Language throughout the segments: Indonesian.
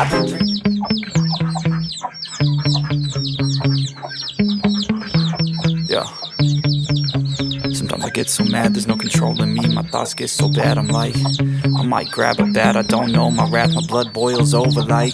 Yeah. Sometimes I get so mad, there's no controlling me. My thoughts get so bad, I'm like, I might grab a bat, I don't know. My wrath, my blood boils over like,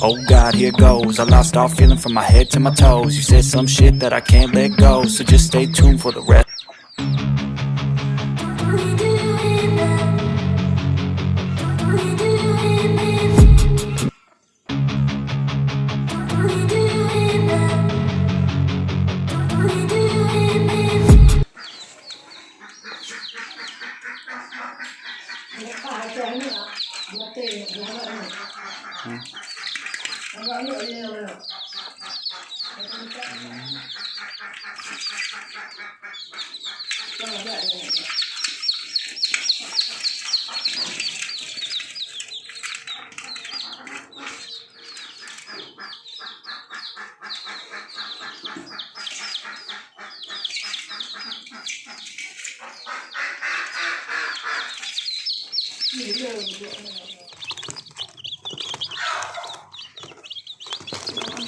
oh God, here goes. I lost all feeling from my head to my toes. You said some shit that I can't let go, so just stay tuned for the rest. Người thèm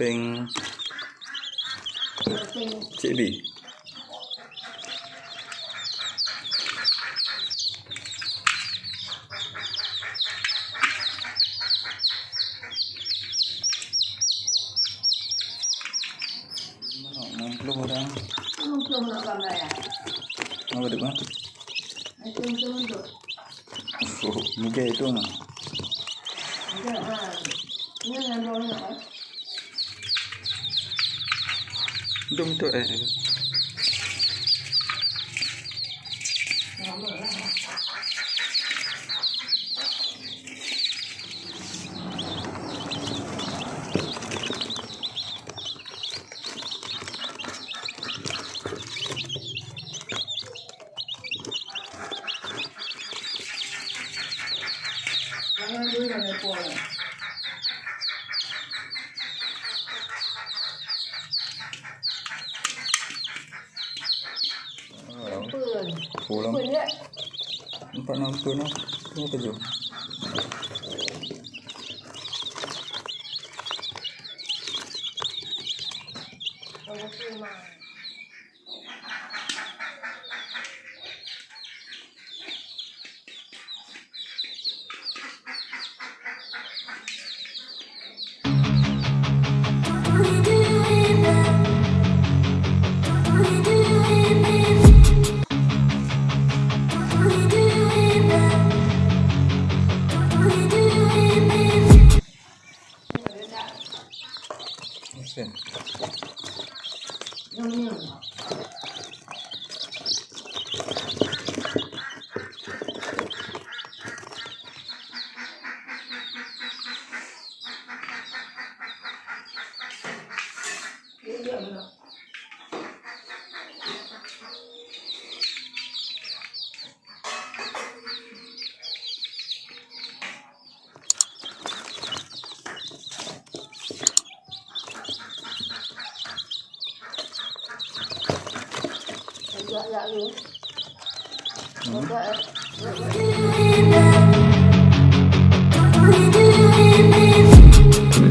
samping Cik Enam puluh orang. Belum nak gambar ya Apa dia bang? itu itu untuk. Oh, muka itu mah. Ha ini yang boleh đông tuệ Hãy subscribe cho ya Empat enam puluh enam Ini tujuh kalau cuma 命了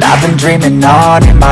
I've been dreaming on in my